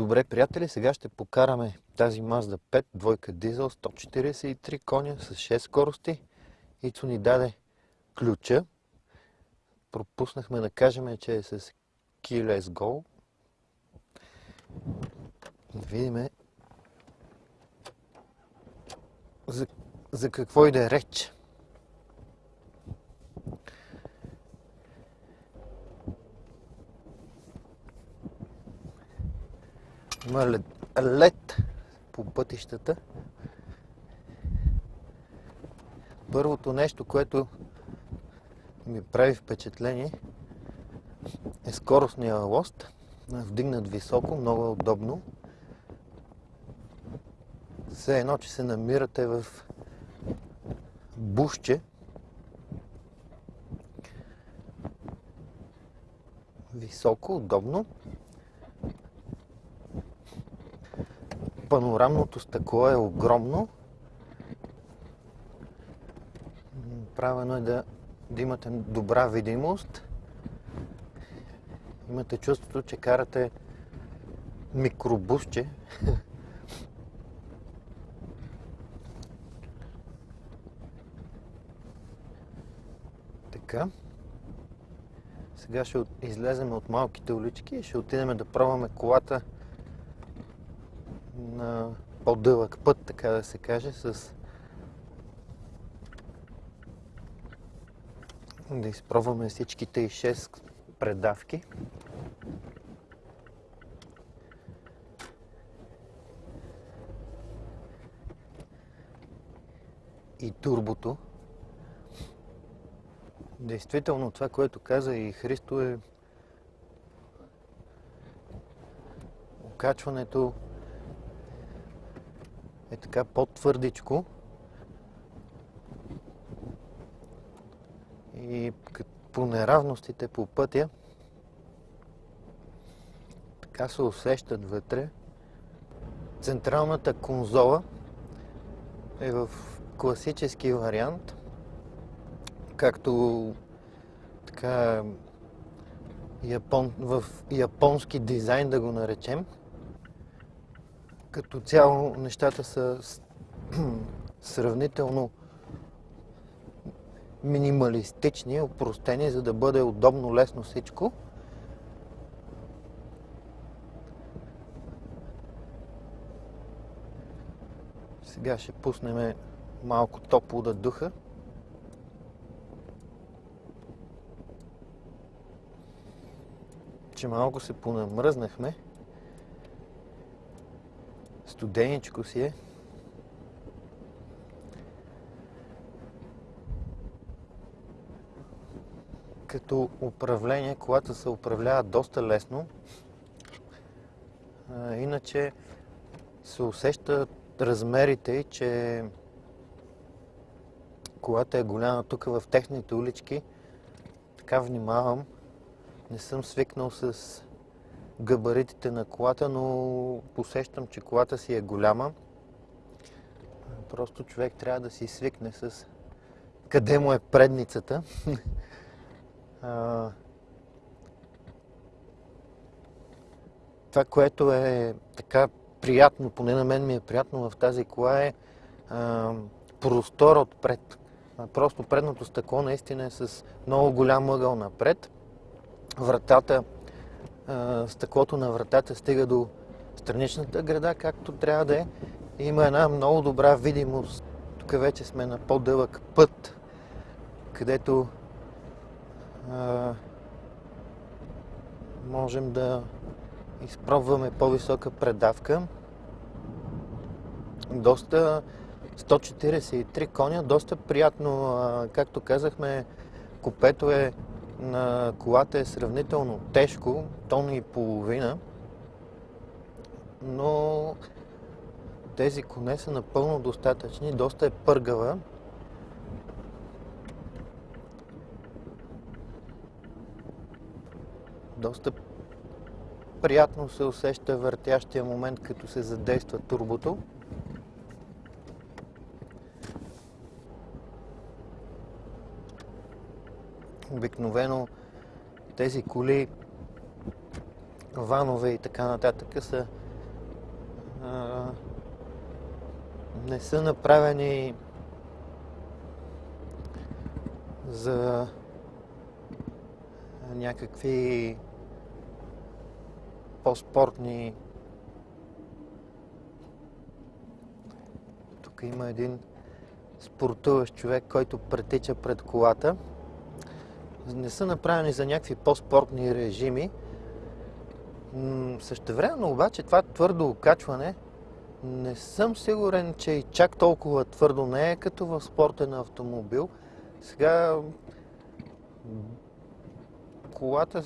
Добре, приятели, сега ще покараме тази Mazda 5, двойка дизел, 143 коня с 6 скорости. Ицо ни даде ключа. Пропуснахме да кажем, че е с Keyless Go. Да видим за, за какво е реч. Има лед, лед по пътищата. Първото нещо, което ми прави впечатление е скоростния лост. Вдигнат високо, много удобно. Все едно, че се намирате в бушче. Високо, удобно. Панорамното стъкло е огромно. Правено е да, да имате добра видимост. Имате чувството, че карате микробусче. така. Сега ще излезем от малките улички и ще отидем да пробваме колата на по-дълъг път, така да се каже, с да изпробваме всичките и 6 предавки. И турбото. Действително това, което каза и Христо е окачването така по-твърдичко. И по неравностите по пътя така се усещат вътре. Централната конзола е в класически вариант, както така япон, в японски дизайн да го наречем. Като цяло нещата са сравнително минималистични, опростени, за да бъде удобно, лесно всичко. Сега ще пуснем малко топло да духа. Че малко се понамръзнахме. Студеничко си е. Като управление, колата се управлява доста лесно. иначе се усеща размерите и, че колата е голяма тук в техните улички. Така внимавам. Не съм свикнал с габаритите на колата, но посещам, че колата си е голяма. Просто човек трябва да си свикне с къде му е предницата. Това, което е така приятно, поне на мен ми е приятно в тази кола е простора отпред. Просто предното стъкло наистина е с много голям ъгъл напред. Вратата стъклото на вратата стига до страничната града, както трябва да е. Има една много добра видимост. Тук вече сме на по-дълъг път, където а, можем да изпробваме по-висока предавка. Доста 143 коня, доста приятно. Както казахме, купето е на колата е сравнително тежко, тон и половина, но тези коне са напълно достатъчни, доста е пъргава. Доста приятно се усеща въртящия момент, като се задейства турбото. Обикновено тези коли, ванове и така нататък са а, не са направени за някакви по-спортни тук има един спортуващ човек, който претича пред колата. Не са направени за някакви по-спортни режими. Същевременно обаче това твърдо окачване не съм сигурен, че и чак толкова твърдо не е като в спортен автомобил. Сега колата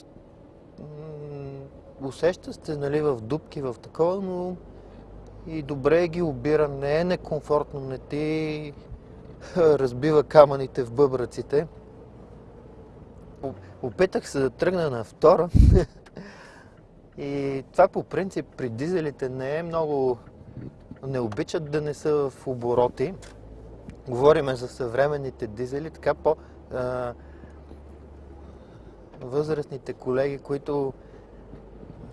усеща сте нали, в дубки, в такова, но и добре ги обира, не е некомфортно, не ти разбива камъните в бъбраците. Опитах се да тръгна на втора и това по принцип при дизелите не е много... не обичат да не са в обороти. Говориме за съвременните дизели, така по... А, възрастните колеги, които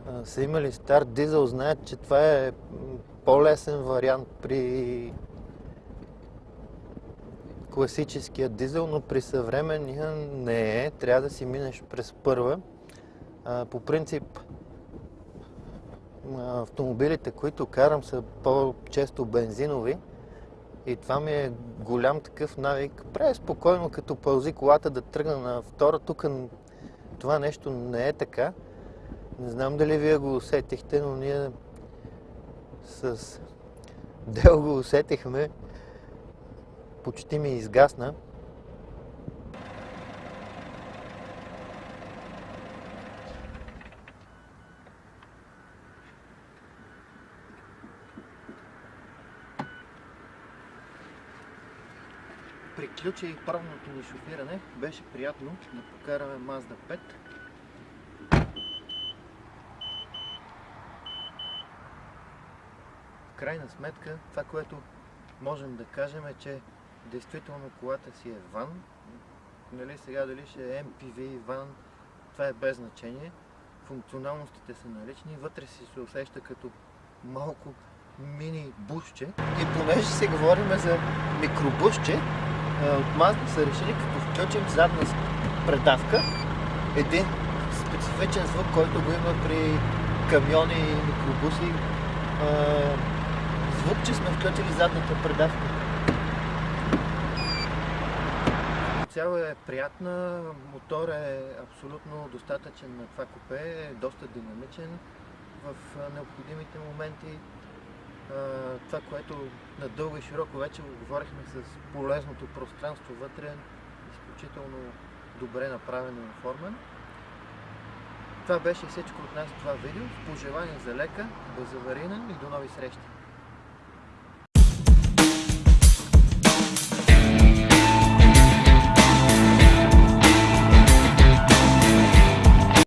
а, са имали стар дизел, знаят, че това е по-лесен вариант при класическия дизел, но при съвременния не е. Трябва да си минеш през първа. А, по принцип, автомобилите, които карам, са по-често бензинови. И това ми е голям такъв навик. Прави спокойно, като пълзи колата да тръгна на втора. Тук това нещо не е така. Не знам дали вие го усетихте, но ние с Дел го усетихме. Почти ми изгасна. Приключи пробното ни шофиране. Беше приятно да покараме Mazda 5. крайна сметка това, което можем да кажем е, че действително колата си е ван. Нали, сега дали ще е MPV, ван, това е без значение. Функционалностите са налични, вътре си се усеща като малко мини бушче. И понеже си говорим за микробушче, от Mazda са решили, като включим задна предавка, един специфичен звук, който го има при камиони и микробуси, звук, че сме включили задната предавка. Цяло е приятна, мотор е абсолютно достатъчен на това купе, е доста динамичен в необходимите моменти. Това, което надълго и широко вече говорихме с полезното пространство вътре, изключително добре направен и оформен. Това беше всичко от нас това видео. Пожелания за лека, безаварийна и до нови срещи!